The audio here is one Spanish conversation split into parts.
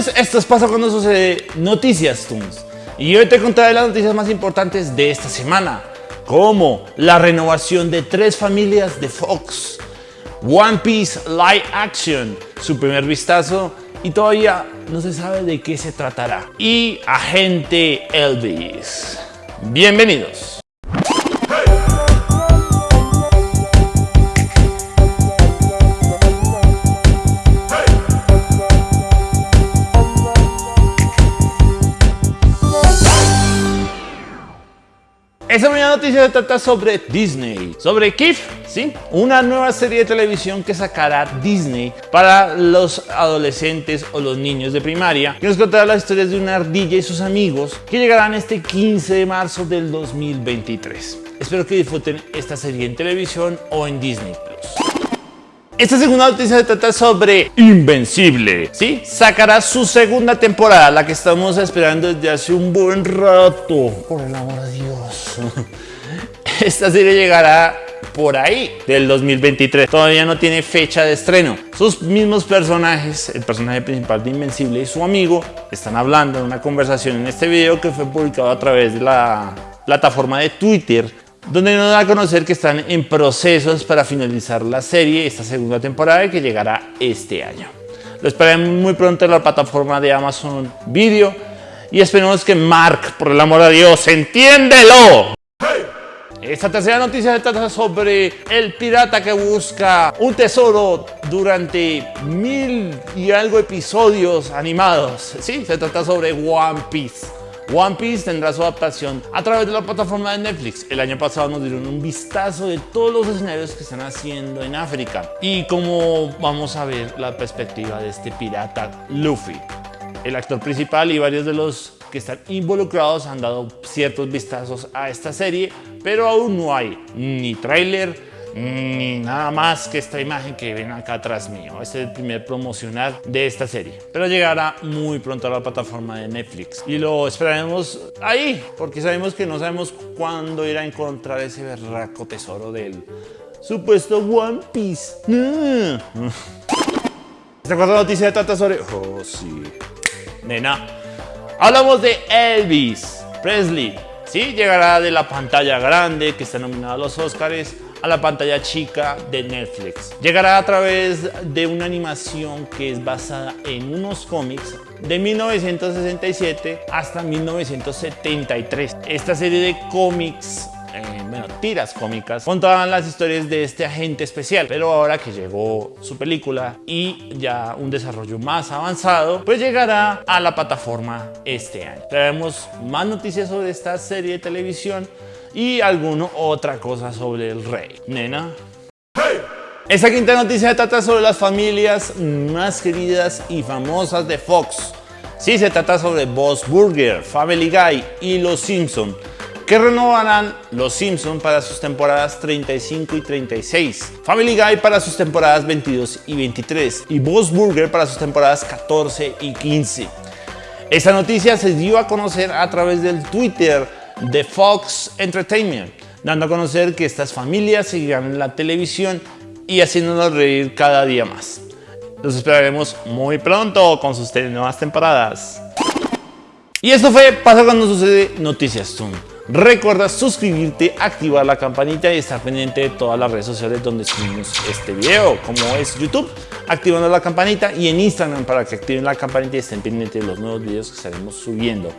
Bienvenidos, esto es Pasa Cuando Sucede Noticias Tunes. Y hoy te contaré las noticias más importantes de esta semana, como la renovación de tres familias de Fox, One Piece Live Action, su primer vistazo y todavía no se sabe de qué se tratará, y Agente Elvis. Bienvenidos. Esta primera noticia se trata sobre Disney, sobre Kif, ¿sí? Una nueva serie de televisión que sacará Disney para los adolescentes o los niños de primaria, que nos contará las historias de una ardilla y sus amigos que llegarán este 15 de marzo del 2023. Espero que disfruten esta serie en televisión o en Disney Plus. Esta segunda noticia se trata sobre Invencible, ¿sí? Sacará su segunda temporada, la que estamos esperando desde hace un buen rato. Por el amor de Dios. Esta serie llegará por ahí del 2023. Todavía no tiene fecha de estreno. Sus mismos personajes, el personaje principal de Invencible y su amigo, están hablando en una conversación en este video que fue publicado a través de la plataforma de Twitter donde nos da a conocer que están en procesos para finalizar la serie, esta segunda temporada que llegará este año. Lo esperamos muy pronto en la plataforma de Amazon Video y esperemos que Mark, por el amor de Dios, entiéndelo. Esta tercera noticia se trata sobre el pirata que busca un tesoro durante mil y algo episodios animados. Sí, se trata sobre One Piece. One Piece tendrá su adaptación a través de la plataforma de Netflix. El año pasado nos dieron un vistazo de todos los escenarios que están haciendo en África y cómo vamos a ver la perspectiva de este pirata Luffy. El actor principal y varios de los que están involucrados han dado ciertos vistazos a esta serie, pero aún no hay ni tráiler ni nada más que esta imagen que ven acá atrás mío. Este es el primer promocional de esta serie. Pero llegará muy pronto a la plataforma de Netflix. Y lo esperaremos ahí, porque sabemos que no sabemos cuándo ir a encontrar ese berraco tesoro del supuesto One Piece. Esta cuarta noticia trata sobre... Oh, sí. Nena. Hablamos de Elvis Presley. Sí, llegará de la pantalla grande que está nominada a los Oscars a la pantalla chica de Netflix. Llegará a través de una animación que es basada en unos cómics de 1967 hasta 1973. Esta serie de cómics eh, bueno, tiras cómicas contaban las historias de este agente especial pero ahora que llegó su película y ya un desarrollo más avanzado pues llegará a la plataforma este año traemos más noticias sobre esta serie de televisión y alguna otra cosa sobre el rey. Nena. Esta quinta noticia trata sobre las familias más queridas y famosas de Fox. Sí, se trata sobre Boss Burger, Family Guy y Los Simpson, que renovarán Los Simpson para sus temporadas 35 y 36, Family Guy para sus temporadas 22 y 23 y Boss Burger para sus temporadas 14 y 15. Esta noticia se dio a conocer a través del Twitter de Fox Entertainment, dando a conocer que estas familias seguirán en la televisión y haciéndonos reír cada día más. Los esperaremos muy pronto con sus nuevas temporadas. Y esto fue Pasa cuando sucede Noticias Zoom. Recuerda suscribirte, activar la campanita y estar pendiente de todas las redes sociales donde subimos este video, como es YouTube, activando la campanita y en Instagram para que activen la campanita y estén pendientes de los nuevos videos que estaremos subiendo.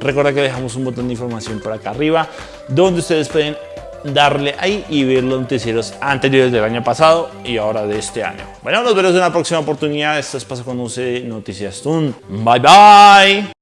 Recuerda que dejamos un botón de información por acá arriba donde ustedes pueden darle ahí y ver los noticieros anteriores del año pasado y ahora de este año. Bueno, nos veremos en la próxima oportunidad. Esto es Pasa con Noticias Tun. Bye bye.